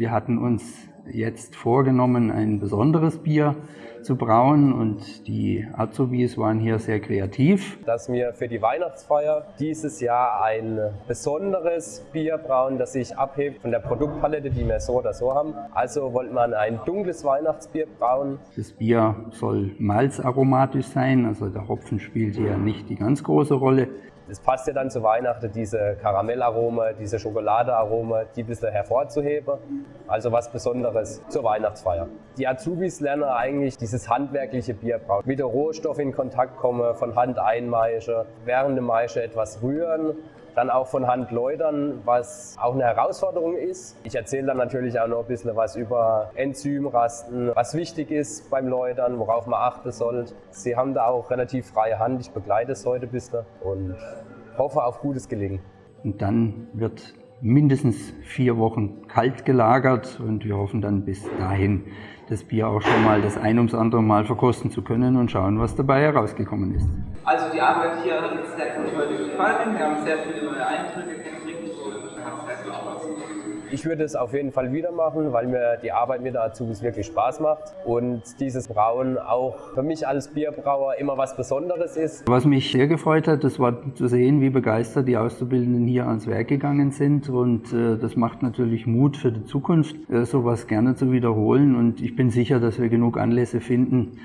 Wir hatten uns jetzt vorgenommen, ein besonderes Bier zu brauen und die Azubis waren hier sehr kreativ. Dass wir für die Weihnachtsfeier dieses Jahr ein besonderes Bier brauen, das sich abhebt von der Produktpalette, die wir so oder so haben. Also wollte man ein dunkles Weihnachtsbier brauen. Das Bier soll malzaromatisch sein, also der Hopfen spielt hier nicht die ganz große Rolle. Es passt ja dann zu Weihnachten, diese Karamellarome, diese Schokoladearome, die ein bisschen hervorzuheben. Also was Besonderes zur Weihnachtsfeier. Die Azubis lernen eigentlich dieses handwerkliche Bier brauen. Mit den Rohstoffen in Kontakt kommen, von Hand einmeischen, während der Maische etwas rühren dann auch von Hand läutern, was auch eine Herausforderung ist. Ich erzähle dann natürlich auch noch ein bisschen was über Enzymrasten, was wichtig ist beim Läutern, worauf man achten sollte. Sie haben da auch relativ freie Hand, ich begleite es heute ein bisschen und hoffe auf gutes Gelingen. Und dann wird mindestens vier Wochen kalt gelagert und wir hoffen dann bis dahin das Bier auch schon mal das ein ums andere Mal verkosten zu können und schauen, was dabei herausgekommen ist. Also die Arbeit hier hat uns sehr gut heute gefallen. Wir haben sehr viele neue Eindrücke gekriegt und hat sehr viel Spaß gemacht. Ich würde es auf jeden Fall wieder machen, weil mir die Arbeit mit der Azubis wirklich Spaß macht und dieses Brauen auch für mich als Bierbrauer immer was Besonderes ist. Was mich sehr gefreut hat, das war zu sehen, wie begeistert die Auszubildenden hier ans Werk gegangen sind und äh, das macht natürlich Mut für die Zukunft, äh, sowas gerne zu wiederholen und ich bin sicher, dass wir genug Anlässe finden,